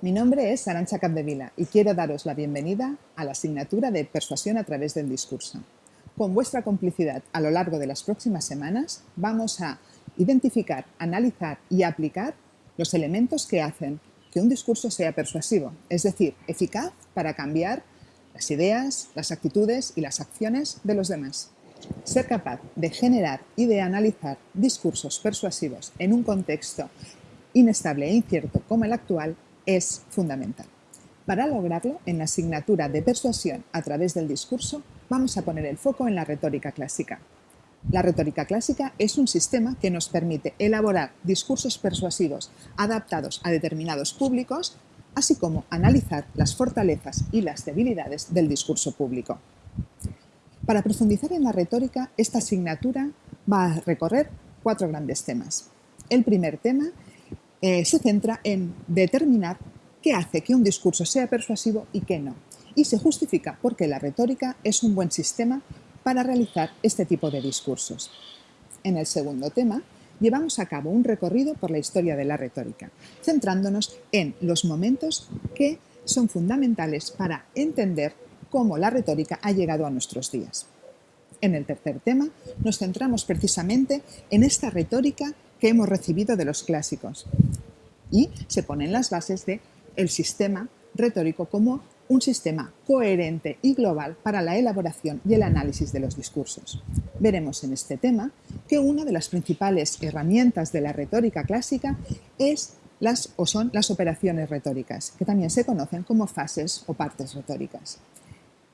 Mi nombre es Arancha Capdevila y quiero daros la bienvenida a la asignatura de Persuasión a través del discurso. Con vuestra complicidad a lo largo de las próximas semanas vamos a identificar, analizar y aplicar los elementos que hacen que un discurso sea persuasivo, es decir, eficaz para cambiar las ideas, las actitudes y las acciones de los demás. Ser capaz de generar y de analizar discursos persuasivos en un contexto inestable e incierto como el actual es fundamental. Para lograrlo, en la asignatura de persuasión a través del discurso, vamos a poner el foco en la retórica clásica. La retórica clásica es un sistema que nos permite elaborar discursos persuasivos adaptados a determinados públicos, así como analizar las fortalezas y las debilidades del discurso público. Para profundizar en la retórica, esta asignatura va a recorrer cuatro grandes temas. El primer tema eh, se centra en determinar qué hace que un discurso sea persuasivo y qué no, y se justifica porque la retórica es un buen sistema para realizar este tipo de discursos. En el segundo tema, llevamos a cabo un recorrido por la historia de la retórica, centrándonos en los momentos que son fundamentales para entender cómo la retórica ha llegado a nuestros días. En el tercer tema nos centramos precisamente en esta retórica que hemos recibido de los clásicos y se ponen las bases del el sistema retórico como un sistema coherente y global para la elaboración y el análisis de los discursos. Veremos en este tema que una de las principales herramientas de la retórica clásica es las, o son las operaciones retóricas, que también se conocen como fases o partes retóricas.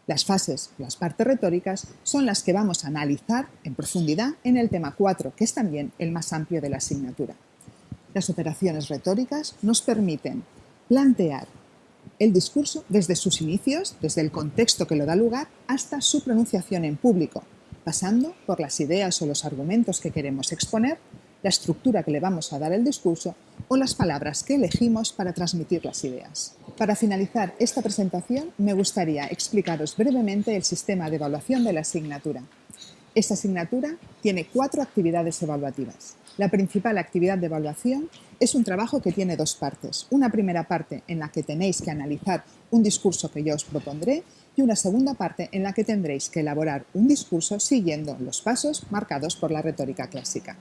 Las fases, las partes retóricas, son las que vamos a analizar en profundidad en el tema 4, que es también el más amplio de la asignatura. Las operaciones retóricas nos permiten plantear el discurso desde sus inicios, desde el contexto que lo da lugar, hasta su pronunciación en público, pasando por las ideas o los argumentos que queremos exponer, la estructura que le vamos a dar al discurso o las palabras que elegimos para transmitir las ideas. Para finalizar esta presentación, me gustaría explicaros brevemente el sistema de evaluación de la asignatura. Esta asignatura tiene cuatro actividades evaluativas. La principal actividad de evaluación es un trabajo que tiene dos partes. Una primera parte en la que tenéis que analizar un discurso que yo os propondré y una segunda parte en la que tendréis que elaborar un discurso siguiendo los pasos marcados por la retórica clásica.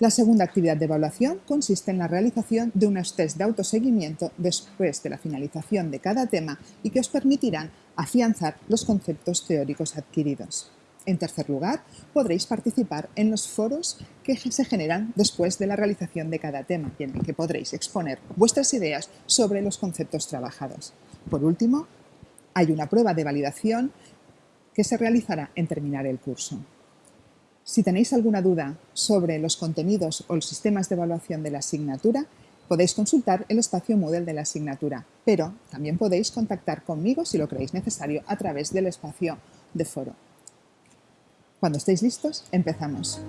La segunda actividad de evaluación consiste en la realización de unos test de autoseguimiento después de la finalización de cada tema y que os permitirán afianzar los conceptos teóricos adquiridos. En tercer lugar, podréis participar en los foros que se generan después de la realización de cada tema en el que podréis exponer vuestras ideas sobre los conceptos trabajados. Por último, hay una prueba de validación que se realizará en terminar el curso. Si tenéis alguna duda sobre los contenidos o los sistemas de evaluación de la asignatura, podéis consultar el espacio Moodle de la asignatura, pero también podéis contactar conmigo si lo creéis necesario a través del espacio de foro. Cuando estéis listos, empezamos.